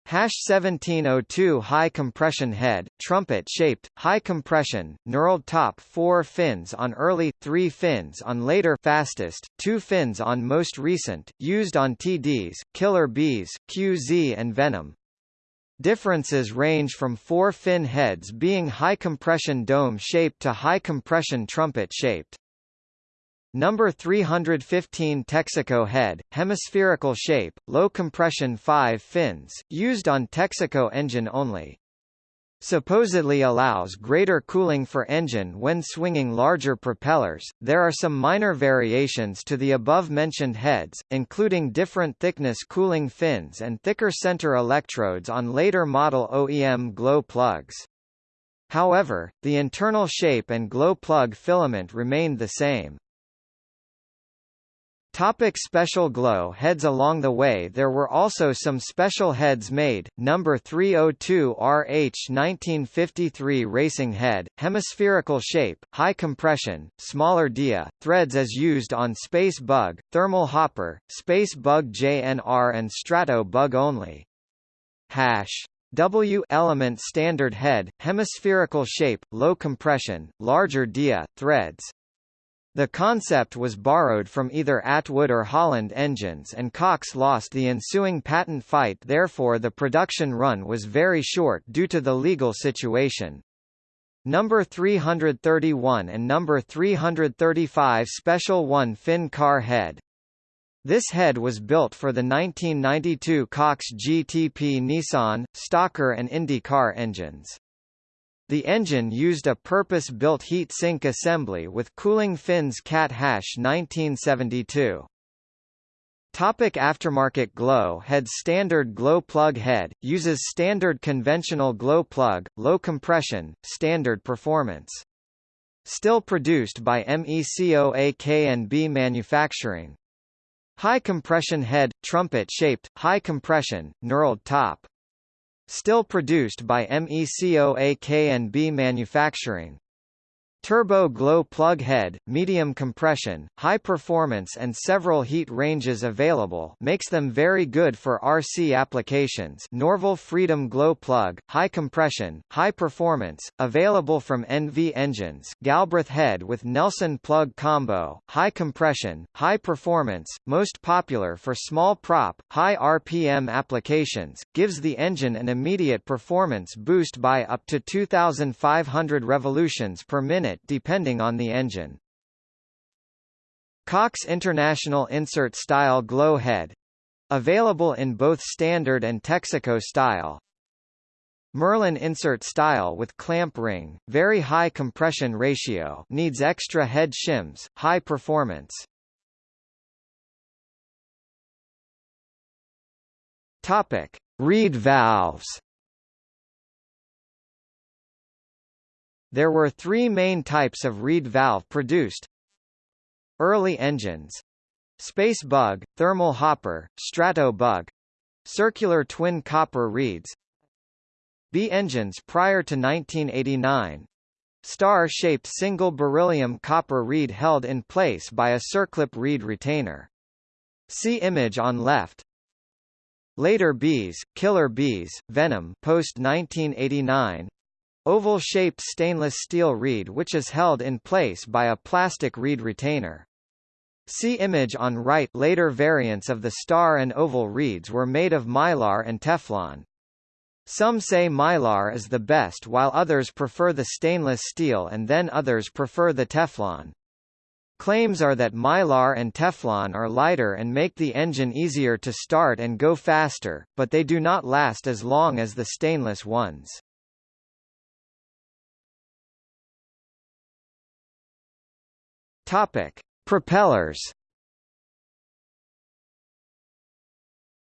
Hash 1702 high compression head, trumpet shaped, high compression, knurled top 4 fins on early, 3 fins on later fastest, 2 fins on most recent, used on TDs, Killer Bees, QZ and Venom. Differences range from four fin heads being high-compression dome-shaped to high-compression trumpet-shaped. Number 315 Texaco head, hemispherical shape, low compression 5 fins, used on Texaco engine only supposedly allows greater cooling for engine when swinging larger propellers. There are some minor variations to the above-mentioned heads, including different thickness cooling fins and thicker center electrodes on later model OEM glow plugs. However, the internal shape and glow plug filament remained the same. Topic special glow heads Along the way there were also some special heads made, number 302 RH 1953 racing head, hemispherical shape, high compression, smaller dia, threads as used on Space Bug, Thermal Hopper, Space Bug JNR and Strato Bug only. Hash. W element standard head, hemispherical shape, low compression, larger dia, threads, the concept was borrowed from either Atwood or Holland engines and Cox lost the ensuing patent fight therefore the production run was very short due to the legal situation. Number 331 and number 335 Special 1 fin car head. This head was built for the 1992 Cox GTP Nissan, Stalker and Indy car engines. The engine used a purpose-built heat sink assembly with cooling fins Cat Hash 1972. Topic aftermarket glow head Standard glow plug head, uses standard conventional glow plug, low compression, standard performance. Still produced by MECOAK&B Manufacturing. High compression head, trumpet-shaped, high compression, knurled top. Still produced by MECOAK&B Manufacturing. Turbo glow plug head, medium compression, high performance and several heat ranges available makes them very good for RC applications. Norvel Freedom glow plug, high compression, high performance, available from NV engines. Galbraith head with Nelson plug combo, high compression, high performance, most popular for small prop, high RPM applications, gives the engine an immediate performance boost by up to 2,500 revolutions per minute depending on the engine. Cox International Insert Style Glow Head available in both standard and Texaco style. Merlin insert style with clamp ring, very high compression ratio needs extra head shims, high performance. Topic: Reed valves. There were three main types of reed valve produced. Early engines. Space bug, thermal hopper, strato bug. Circular twin copper reeds. B engines prior to 1989. Star-shaped single beryllium copper reed held in place by a circlip reed retainer. See image on left. Later bees, killer bees, venom post 1989. Oval-shaped stainless steel reed which is held in place by a plastic reed retainer. See image on right later variants of the star and oval reeds were made of mylar and Teflon. Some say mylar is the best while others prefer the stainless steel and then others prefer the Teflon. Claims are that Mylar and Teflon are lighter and make the engine easier to start and go faster, but they do not last as long as the stainless ones. Topic: Propellers.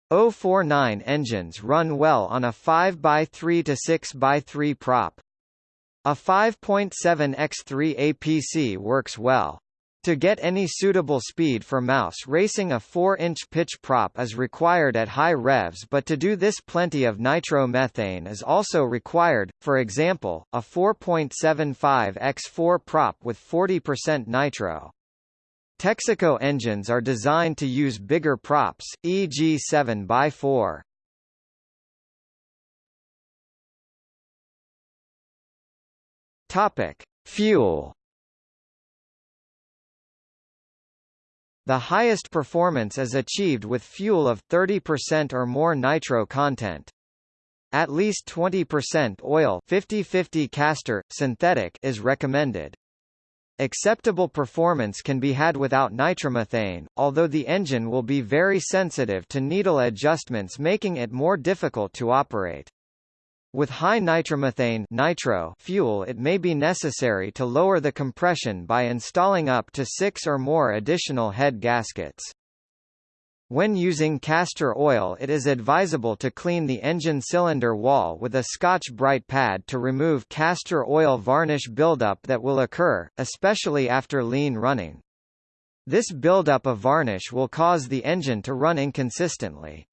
049 engines run well on a 5x3 to 6x3 prop. A 5.7 x3 APC works well. To get any suitable speed for mouse racing a 4-inch pitch prop is required at high revs but to do this plenty of nitromethane is also required, for example, a 4.75 x4 prop with 40% nitro. Texaco engines are designed to use bigger props, e.g. 7x4. Topic: Fuel The highest performance is achieved with fuel of 30% or more nitro content. At least 20% oil 50-50 castor, synthetic is recommended. Acceptable performance can be had without nitromethane, although the engine will be very sensitive to needle adjustments making it more difficult to operate. With high nitromethane nitro fuel it may be necessary to lower the compression by installing up to six or more additional head gaskets. When using castor oil it is advisable to clean the engine cylinder wall with a Scotch-Brite pad to remove castor oil varnish buildup that will occur, especially after lean running. This buildup of varnish will cause the engine to run inconsistently.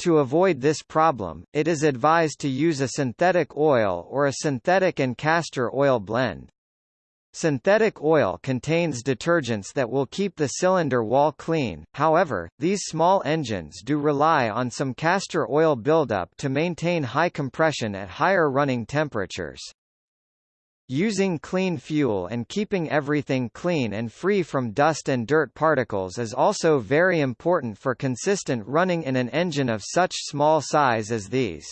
To avoid this problem, it is advised to use a synthetic oil or a synthetic and castor oil blend. Synthetic oil contains detergents that will keep the cylinder wall clean, however, these small engines do rely on some castor oil buildup to maintain high compression at higher running temperatures. Using clean fuel and keeping everything clean and free from dust and dirt particles is also very important for consistent running in an engine of such small size as these.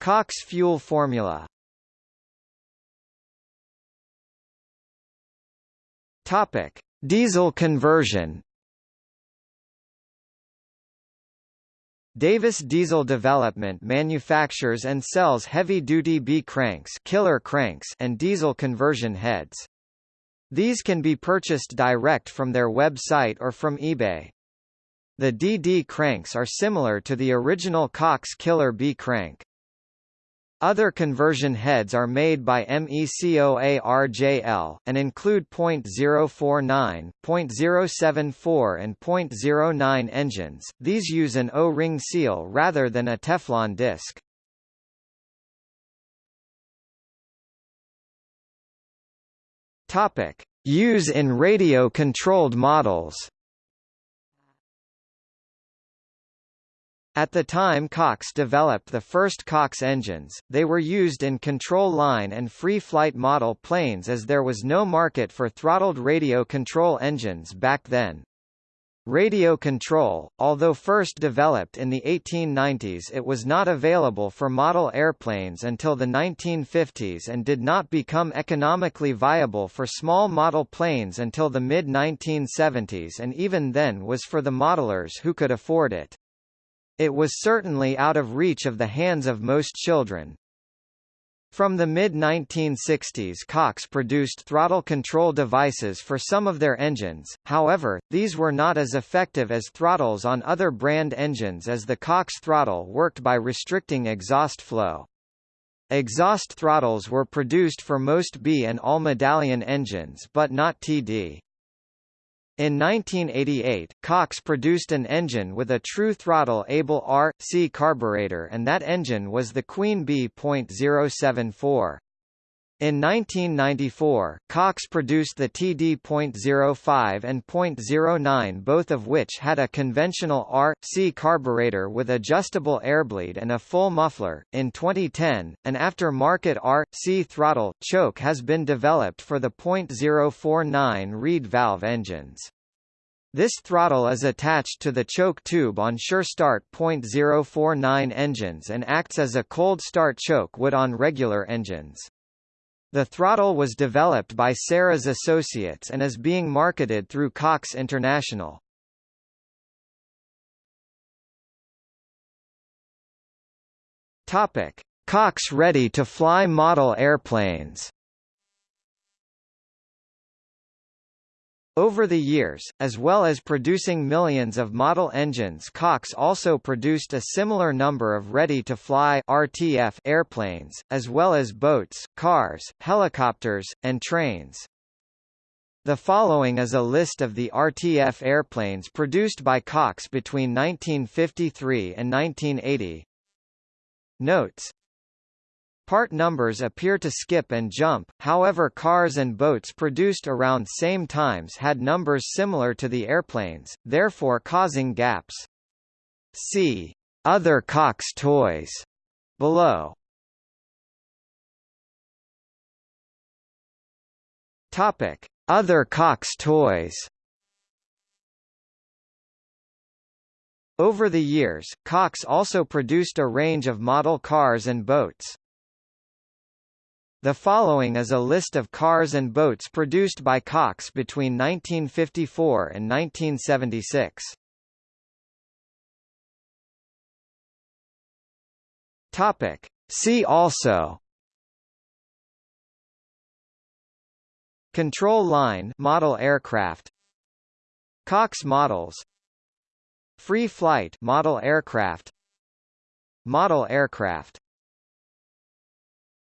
Cox fuel formula. Topic: Diesel conversion Davis Diesel Development manufactures and sells heavy-duty Bee cranks, killer cranks and diesel conversion heads. These can be purchased direct from their website or from eBay. The DD cranks are similar to the original Cox Killer Bee crank. Other conversion heads are made by MECOARJL, and include .049, .074 and .09 engines, these use an O-ring seal rather than a Teflon disc. Use in radio-controlled models At the time Cox developed the first Cox engines, they were used in control line and free flight model planes as there was no market for throttled radio control engines back then. Radio control, although first developed in the 1890s it was not available for model airplanes until the 1950s and did not become economically viable for small model planes until the mid-1970s and even then was for the modelers who could afford it. It was certainly out of reach of the hands of most children. From the mid-1960s Cox produced throttle control devices for some of their engines, however, these were not as effective as throttles on other brand engines as the Cox throttle worked by restricting exhaust flow. Exhaust throttles were produced for most Bee and all medallion engines but not TD. In 1988, Cox produced an engine with a true throttle-able R.C carburetor and that engine was the Queen Bee.074. In 1994, Cox produced the TD.05 and .09 both of which had a conventional R.C carburetor with adjustable airbleed and a full muffler. In 2010, an after-market R.C throttle choke has been developed for the .049 Reed valve engines. This throttle is attached to the choke tube on SureStart .049 engines and acts as a cold start choke would on regular engines. The throttle was developed by Sarah's Associates and is being marketed through Cox International. Topic: Cox ready-to-fly model airplanes. Over the years, as well as producing millions of model engines Cox also produced a similar number of ready-to-fly RTF airplanes, as well as boats, cars, helicopters, and trains. The following is a list of the RTF airplanes produced by Cox between 1953 and 1980. Notes Part numbers appear to skip and jump, however cars and boats produced around same times had numbers similar to the airplanes, therefore causing gaps. See Other Cox toys below. Topic: Other Cox toys. Over the years, Cox also produced a range of model cars and boats. The following is a list of cars and boats produced by Cox between 1954 and 1976. Topic. See also. Control line model aircraft. Cox models. Free flight model aircraft. Model aircraft